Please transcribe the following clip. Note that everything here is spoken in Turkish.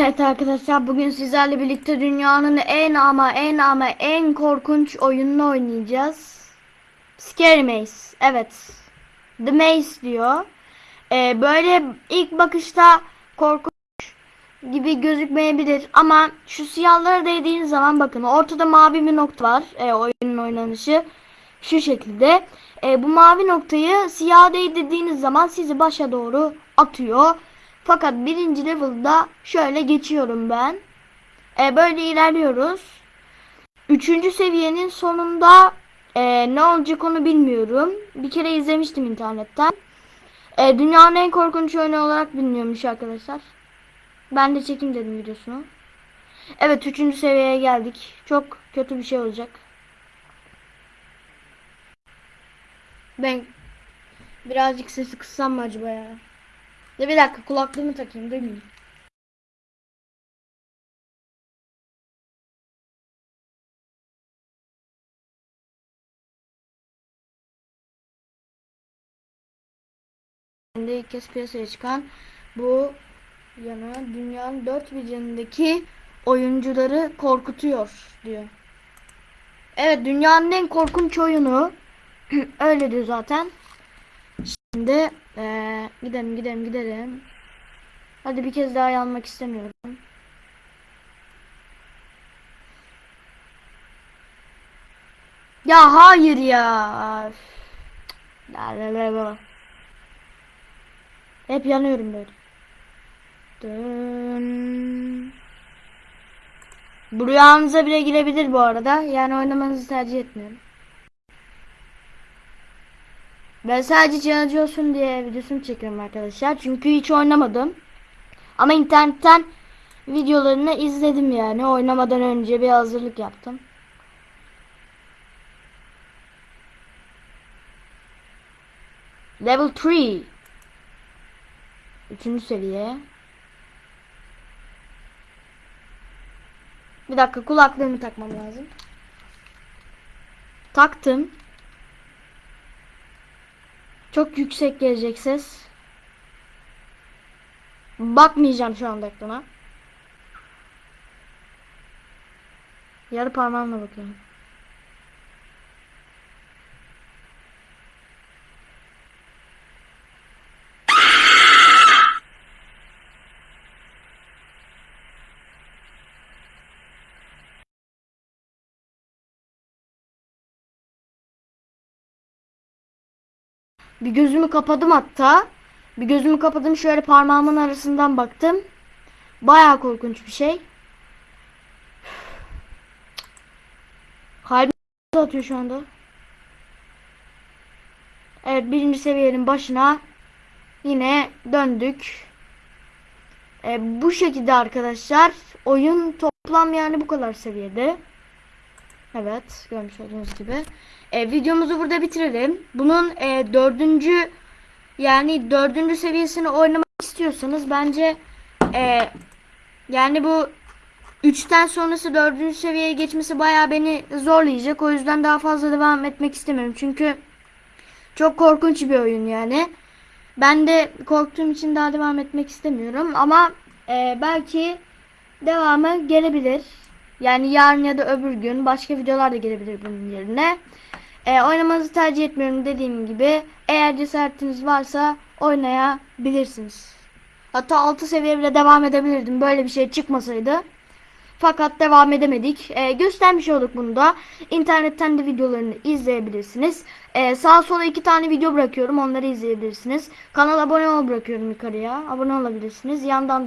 Evet arkadaşlar bugün sizlerle birlikte dünyanın en ama en ama en korkunç oyununu oynayacağız. Scary Maze. Evet. The Maze diyor. Ee, böyle ilk bakışta korkunç gibi gözükmeyebilir ama şu siyahlara değdiğiniz zaman bakın ortada mavi bir nokta var. Ee, oyunun oynanışı şu şekilde. Ee, bu mavi noktayı siyah değdirdiğiniz zaman sizi başa doğru atıyor. Fakat birinci level'da şöyle geçiyorum ben. E, böyle ilerliyoruz. Üçüncü seviyenin sonunda e, ne olacak onu bilmiyorum. Bir kere izlemiştim internetten. E, dünyanın en korkunç oyunu olarak biliniyormuş arkadaşlar. Ben de çekim dedim videosunu. Evet üçüncü seviyeye geldik. Çok kötü bir şey olacak. Ben birazcık sesi kıssam mı acaba ya? Ya bir dakika kulaklığımı takayım duymayayım. İlk kez piyasaya çıkan bu yana dünyanın dört bir yanındaki oyuncuları korkutuyor diyor. Evet dünyanın en korkunç oyunu öyle diyor zaten. Şimdi ee, gidelim gidelim gidelim. Hadi bir kez daha yanmak istemiyorum. Ya hayır ya. Hep yanıyorum böyle. Dön. Bu rüyanıza bile girebilir bu arada. Yani oynamanızı tercih etmiyorum. Ben sadece challenge olsun diye videosunu çekiyorum arkadaşlar. Çünkü hiç oynamadım. Ama internetten videolarını izledim yani. Oynamadan önce bir hazırlık yaptım. Level 3. Üçüncü seviye. Bir dakika kulaklığımı takmam lazım. Taktım. Çok yüksek gelecek ses. Bakmayacağım şu anda ekrana. Yarı parmağımla bakıyorum. Bir gözümü kapadım hatta. Bir gözümü kapadım şöyle parmağımın arasından baktım. Baya korkunç bir şey. Kalbim atıyor şu anda. Evet birinci seviyenin başına yine döndük. E, bu şekilde arkadaşlar oyun toplam yani bu kadar seviyede. Evet görmüş olduğunuz gibi. E, videomuzu burada bitirelim. Bunun e, dördüncü yani dördüncü seviyesini oynamak istiyorsanız bence e, yani bu üçten sonrası dördüncü seviyeye geçmesi bayağı beni zorlayacak. O yüzden daha fazla devam etmek istemiyorum. Çünkü çok korkunç bir oyun yani. Ben de korktuğum için daha devam etmek istemiyorum. Ama e, belki devamı gelebilir. Yani yarın ya da öbür gün başka videolar da gelebilir bunun yerine. E, oynamanızı tercih etmiyorum dediğim gibi. Eğer cesaretiniz varsa oynayabilirsiniz. Hatta 6 seviye bile devam edebilirdim. Böyle bir şey çıkmasaydı. Fakat devam edemedik. E, göstermiş olduk bunu da. İnternetten de videolarını izleyebilirsiniz. E, sağa sola iki tane video bırakıyorum. Onları izleyebilirsiniz. Kanala abone ol bırakıyorum yukarıya. Abone olabilirsiniz. Yandan da